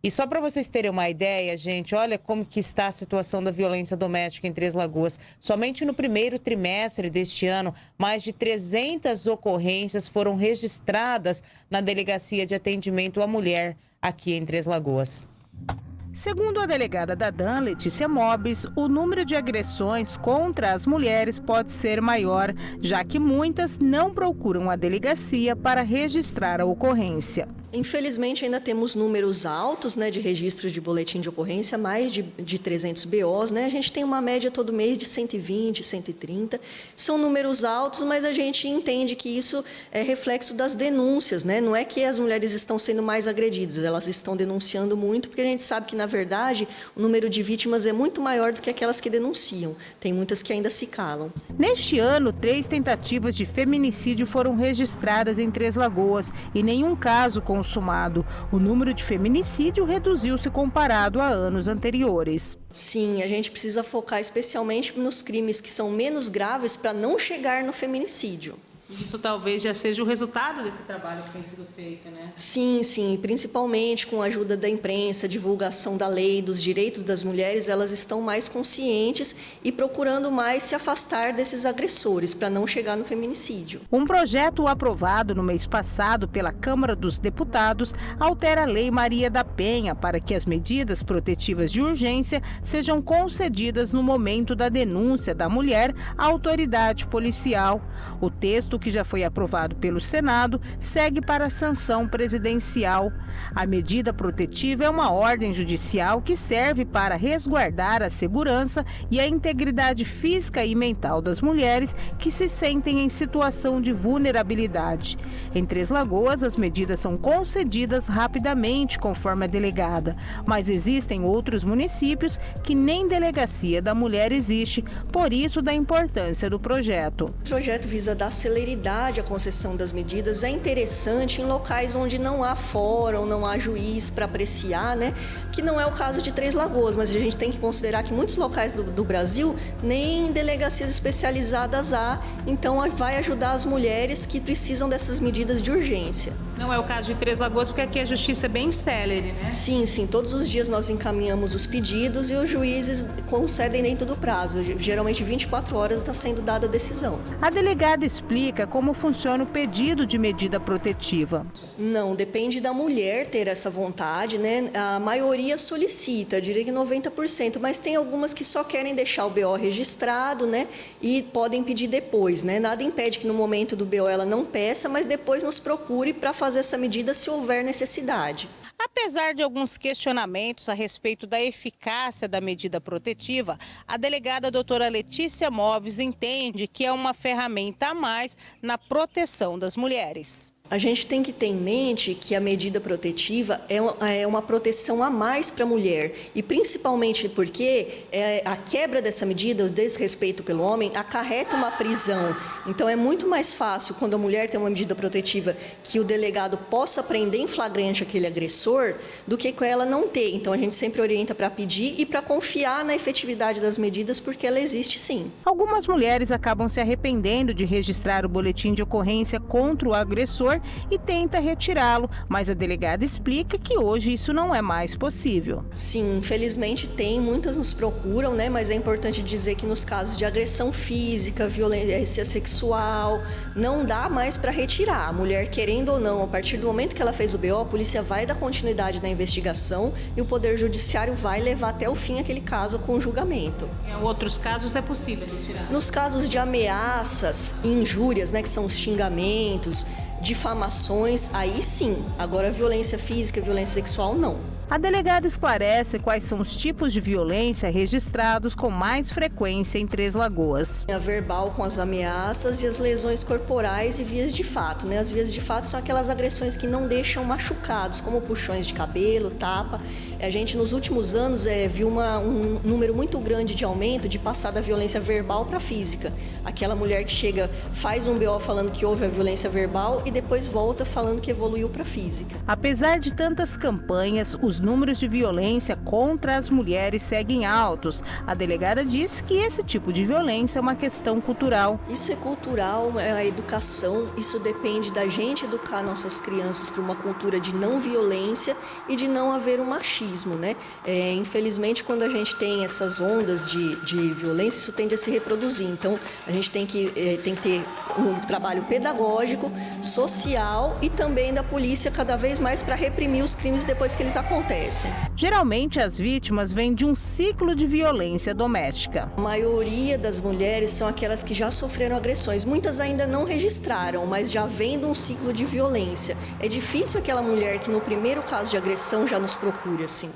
E só para vocês terem uma ideia, gente, olha como que está a situação da violência doméstica em Três Lagoas. Somente no primeiro trimestre deste ano, mais de 300 ocorrências foram registradas na Delegacia de Atendimento à Mulher aqui em Três Lagoas. Segundo a delegada da DAN, Letícia Mobis, o número de agressões contra as mulheres pode ser maior, já que muitas não procuram a delegacia para registrar a ocorrência. Infelizmente, ainda temos números altos né, de registros de boletim de ocorrência, mais de, de 300 BOs. Né? A gente tem uma média todo mês de 120, 130. São números altos, mas a gente entende que isso é reflexo das denúncias. Né? Não é que as mulheres estão sendo mais agredidas, elas estão denunciando muito, porque a gente sabe que, na verdade, o número de vítimas é muito maior do que aquelas que denunciam. Tem muitas que ainda se calam. Neste ano, três tentativas de feminicídio foram registradas em Três Lagoas e nenhum caso com consumado. O número de feminicídio reduziu-se comparado a anos anteriores. Sim, a gente precisa focar especialmente nos crimes que são menos graves para não chegar no feminicídio. Isso talvez já seja o resultado desse trabalho que tem sido feito, né? Sim, sim, principalmente com a ajuda da imprensa, divulgação da lei, dos direitos das mulheres, elas estão mais conscientes e procurando mais se afastar desses agressores para não chegar no feminicídio. Um projeto aprovado no mês passado pela Câmara dos Deputados altera a Lei Maria da Penha para que as medidas protetivas de urgência sejam concedidas no momento da denúncia da mulher à autoridade policial. O texto que já foi aprovado pelo Senado segue para a sanção presidencial. A medida protetiva é uma ordem judicial que serve para resguardar a segurança e a integridade física e mental das mulheres que se sentem em situação de vulnerabilidade. Em Três Lagoas, as medidas são concedidas rapidamente, conforme a delegada, mas existem outros municípios que nem delegacia da mulher existe, por isso da importância do projeto. O projeto visa dar celeridade celeridade a concessão das medidas é interessante em locais onde não há fórum, não há juiz para apreciar, né? que não é o caso de Três Lagoas, mas a gente tem que considerar que muitos locais do, do Brasil nem delegacias especializadas há, então vai ajudar as mulheres que precisam dessas medidas de urgência. Não é o caso de Três Lagoas, porque aqui a justiça é bem célere, né? Sim, sim. Todos os dias nós encaminhamos os pedidos e os juízes concedem dentro do prazo. Geralmente 24 horas está sendo dada a decisão. A delegada explica como funciona o pedido de medida protetiva. Não, depende da mulher ter essa vontade, né? A maioria solicita, diria que 90%, mas tem algumas que só querem deixar o BO registrado, né? E podem pedir depois, né? Nada impede que no momento do BO ela não peça, mas depois nos procure para fazer essa medida se houver necessidade. Apesar de alguns questionamentos a respeito da eficácia da medida protetiva, a delegada doutora Letícia Moves entende que é uma ferramenta a mais na proteção das mulheres. A gente tem que ter em mente que a medida protetiva é, é uma proteção a mais para a mulher e principalmente porque é, a quebra dessa medida, o desrespeito pelo homem, acarreta uma prisão. Então é muito mais fácil quando a mulher tem uma medida protetiva que o delegado possa prender em flagrante aquele agressor do que com ela não ter. Então a gente sempre orienta para pedir e para confiar na efetividade das medidas porque ela existe sim. Algumas mulheres acabam se arrependendo de registrar o boletim de ocorrência contra o agressor e tenta retirá-lo, mas a delegada explica que hoje isso não é mais possível. Sim, infelizmente tem, muitas nos procuram, né? Mas é importante dizer que nos casos de agressão física, violência sexual, não dá mais para retirar. A mulher, querendo ou não, a partir do momento que ela fez o BO, a polícia vai dar continuidade na investigação e o Poder Judiciário vai levar até o fim aquele caso com julgamento. Em outros casos é possível retirar? Nos casos de ameaças e injúrias, né, que são os xingamentos, difamações, aí sim. Agora, violência física, violência sexual, não. A delegada esclarece quais são os tipos de violência registrados com mais frequência em Três Lagoas. A verbal com as ameaças e as lesões corporais e vias de fato. Né? As vias de fato são aquelas agressões que não deixam machucados, como puxões de cabelo, tapa. A gente, nos últimos anos, é, viu uma, um número muito grande de aumento de passar da violência verbal para física. Aquela mulher que chega, faz um BO falando que houve a violência verbal e depois volta falando que evoluiu para física. Apesar de tantas campanhas, os números de violência contra as mulheres seguem altos. A delegada diz que esse tipo de violência é uma questão cultural. Isso é cultural, é a educação, isso depende da gente educar nossas crianças para uma cultura de não violência e de não haver um machismo, né? É, infelizmente, quando a gente tem essas ondas de, de violência, isso tende a se reproduzir. Então, a gente tem que, é, tem que ter um trabalho pedagógico, social e também da polícia cada vez mais para reprimir os crimes depois que eles acontecem. Geralmente, as vítimas vêm de um ciclo de violência doméstica. A maioria das mulheres são aquelas que já sofreram agressões. Muitas ainda não registraram, mas já vêm de um ciclo de violência. É difícil aquela mulher que no primeiro caso de agressão já nos procure assim.